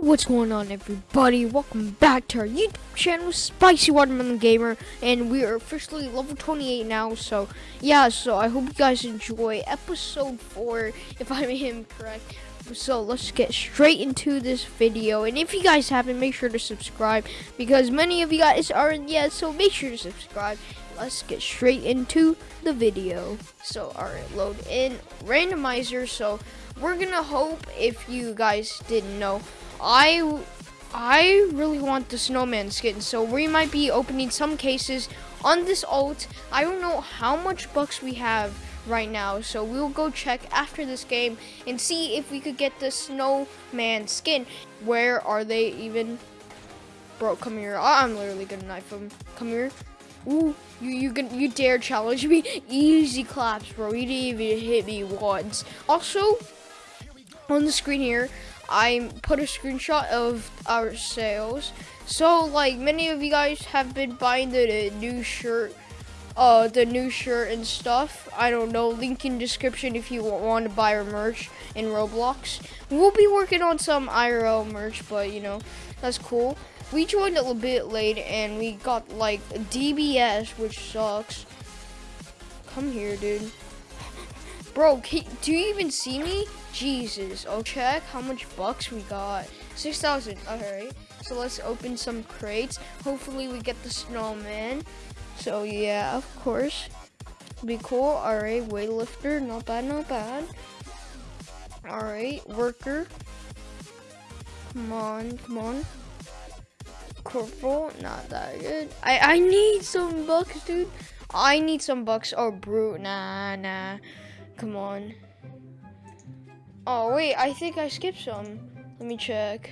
What's going on everybody? Welcome back to our YouTube channel, Spicy Watermelon Gamer, and we are officially level 28 now, so yeah, so I hope you guys enjoy episode 4, if I am correct. So let's get straight into this video, and if you guys haven't, make sure to subscribe, because many of you guys aren't yet, so make sure to subscribe. Let's get straight into the video. So, alright, load in randomizer, so we're gonna hope, if you guys didn't know, I I really want the snowman skin, so we might be opening some cases on this alt. I don't know how much bucks we have right now, so we'll go check after this game and see if we could get the snowman skin. Where are they even? Bro, come here. I'm literally gonna knife him. Come here. Ooh, you you can you dare challenge me? Easy claps, bro. You didn't even hit me once. Also, on the screen here, I put a screenshot of our sales. So like many of you guys have been buying the, the new shirt, uh, the new shirt and stuff. I don't know, link in description if you want to buy our merch in Roblox. We'll be working on some IRL merch, but you know, that's cool. We joined a little bit late and we got like DBS, which sucks. Come here, dude. Bro, do you even see me? Jesus. Oh, check how much bucks we got. 6,000. Alright. So let's open some crates. Hopefully we get the snowman. So yeah, of course. Be cool. Alright, weightlifter. Not bad, not bad. Alright, worker. Come on, come on. Corporal, not that good. I, I need some bucks, dude. I need some bucks. Oh, brute. Nah, nah. Come on. Oh, wait, I think I skipped some. Let me check.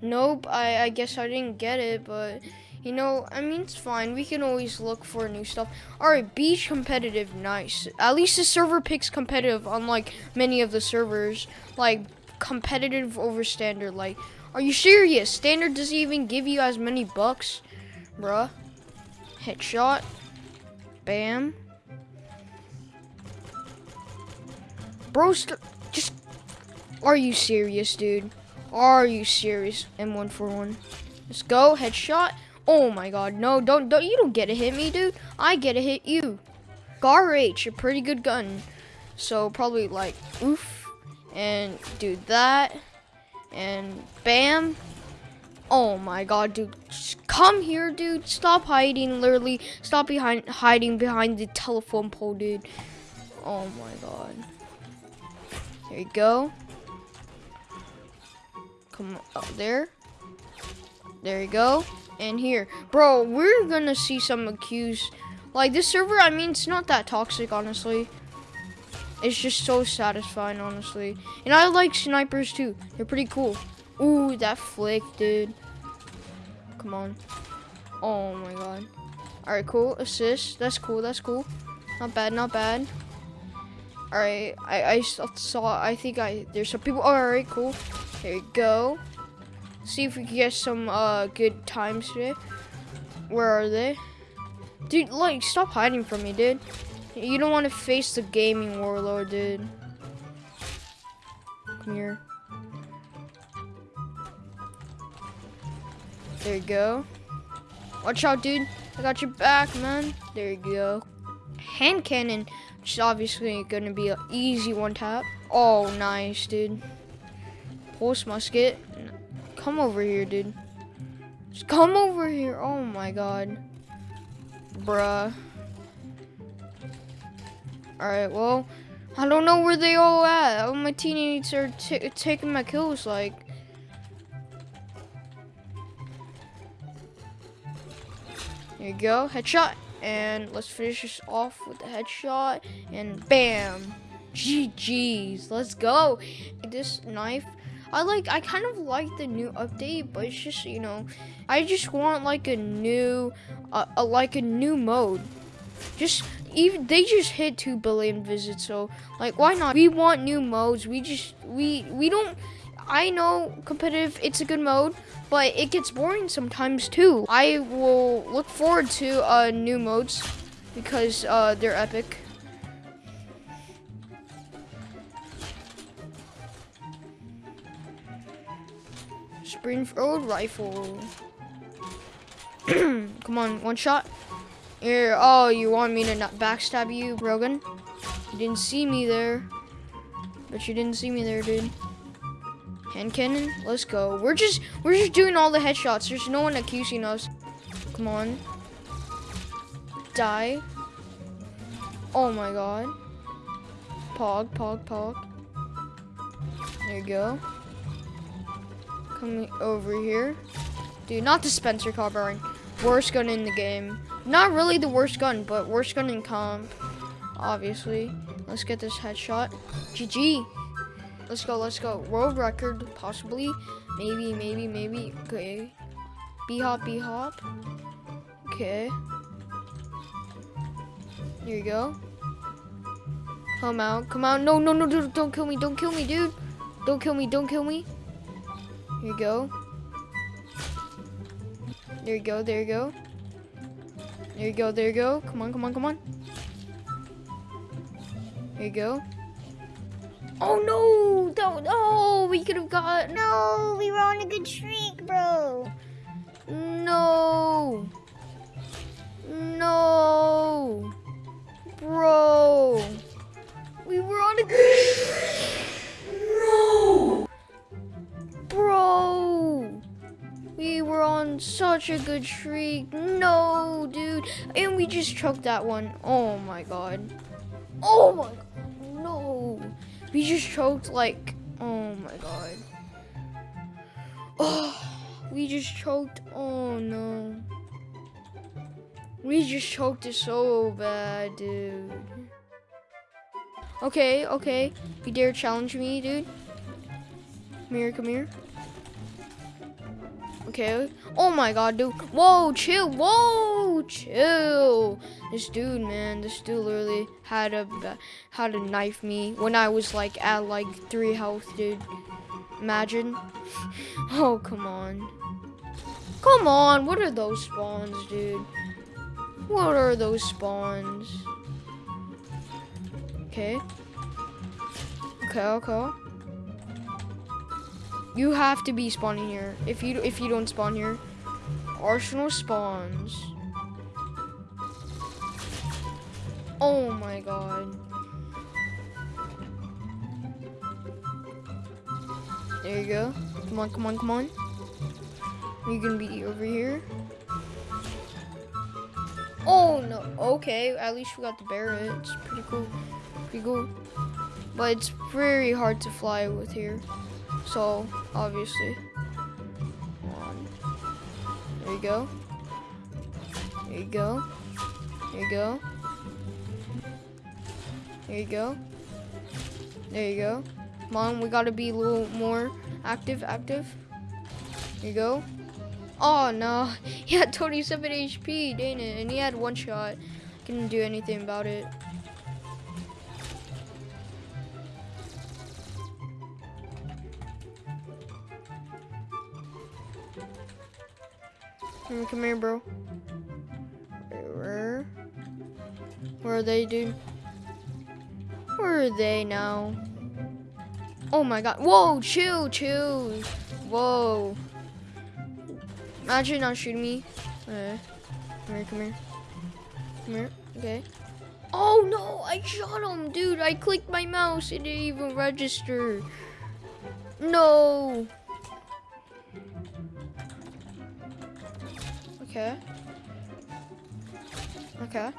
Nope, I, I guess I didn't get it, but, you know, I mean, it's fine. We can always look for new stuff. All right, beach competitive, nice. At least the server picks competitive, unlike many of the servers. Like, competitive over standard. Like, are you serious? Standard doesn't even give you as many bucks, bruh. Headshot. Bam. Bro, just are you serious, dude? Are you serious? M141. Let's go. Headshot. Oh my god. No, don't don't you don't get to hit me, dude. I get to hit you. Gar H, a pretty good gun. So probably like oof. And do that. And bam. Oh my god, dude. Just come here, dude. Stop hiding, literally. Stop behind hiding behind the telephone pole, dude. Oh my god. There you go. Come up there. There you go. And here. Bro, we're gonna see some accused. Like, this server, I mean, it's not that toxic, honestly. It's just so satisfying, honestly. And I like snipers, too. They're pretty cool. Ooh, that flick, dude. Come on. Oh, my God. Alright, cool. Assist. That's cool. That's cool. Not bad, not bad. Alright, I, I saw, I think I, there's some people. Alright, cool. Here you go. See if we can get some uh, good times today. Where are they? Dude, like, stop hiding from me, dude. You don't want to face the gaming warlord, dude. Come here. There you go. Watch out, dude. I got your back, man. There you go. Hand cannon, which is obviously going to be an easy one tap. Oh, nice, dude. Pulse musket. Come over here, dude. Just come over here. Oh my god. Bruh. Alright, well, I don't know where they all at. All my teammates are taking my kills, like. There you go, headshot. And let's finish this off with the headshot. And bam. GG's. Let's go. This knife I like I kind of like the new update, but it's just you know, I just want like a new, uh, a, like a new mode. Just even they just hit two billion visits, so like why not? We want new modes. We just we we don't. I know competitive, it's a good mode, but it gets boring sometimes too. I will look forward to uh, new modes because uh, they're epic. Springfield rifle. Come on, one shot. Here. Oh, you want me to not backstab you, Brogan? You didn't see me there. But you didn't see me there, dude. Hand cannon, let's go. We're just we're just doing all the headshots. There's no one accusing us. Come on. Die. Oh my god. Pog, pog, pog. There you go. Coming over here. Dude, not the Spencer carbine. Worst gun in the game. Not really the worst gun, but worst gun in comp. Obviously. Let's get this headshot. GG. Let's go, let's go. World record, possibly. Maybe, maybe, maybe. Okay. B-hop, B-hop. Okay. Here you go. Come out, come out. No, no, no, dude, don't kill me, don't kill me, dude. Don't kill me, don't kill me. Here you go. There you go, there you go. There you go, there you go. Come on, come on, come on. There you go. Oh no! Don't, oh, we could have got, No, we were on a good streak, bro. no. No. Bro. We were on a good. No. Bro. We were on such a good streak. No, dude. And we just choked that one. Oh my god. Oh my god. We just choked like, oh my god. Oh, we just choked. Oh no. We just choked it so bad, dude. Okay, okay. You dare challenge me, dude? Come here, come here. Okay. Oh my god, dude. Whoa, chill. Whoa, chill. This dude, man, this dude literally had a had to knife me when I was like at like three health, dude. Imagine. Oh, come on. Come on. What are those spawns, dude? What are those spawns? Okay. Okay, okay. You have to be spawning here. If you if you don't spawn here, Arsenal spawns. Oh my god. There you go. Come on, come on, come on. Are You're gonna be over here. Oh no. Okay, at least we got the Barrett. It's pretty cool. Pretty cool. But it's very hard to fly with here. So, obviously. There you go. There you go. There you go. There you go. There you go. Come on, we gotta be a little more active, active. There you go. Oh no, he had 27 HP, dang it, and he had one shot. Couldn't do anything about it. Come, come here, bro. Where? Where are they, dude? Where are they now? Oh my god. Whoa, chill, chill. Whoa. Imagine not shooting me. Okay. Come here, come here. Come here. Okay. Oh no, I shot him, dude. I clicked my mouse. It didn't even register. No. Okay. Okay.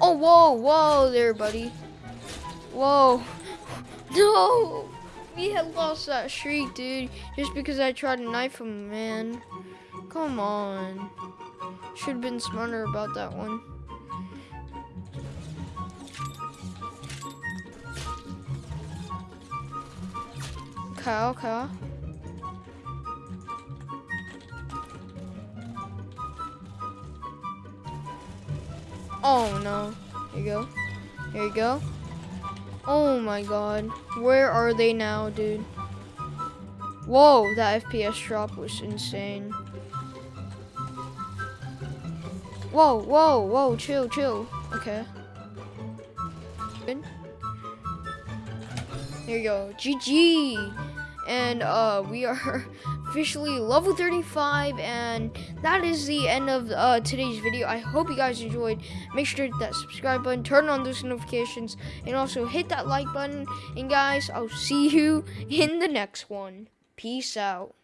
Oh, whoa, whoa there, buddy. Whoa. No. We had lost that streak, dude. Just because I tried to knife him, man. Come on. Should have been smarter about that one. Okay, okay. Oh no. Here you go. Here you go. Oh my god. Where are they now, dude? Whoa, that FPS drop was insane. Whoa, whoa, whoa, chill, chill. Okay. Good. There you go. GG! And uh we are officially level 35 and that is the end of uh, today's video. I hope you guys enjoyed. Make sure to hit that subscribe button turn on those notifications and also hit that like button. And guys i'll see you in the next one. Peace out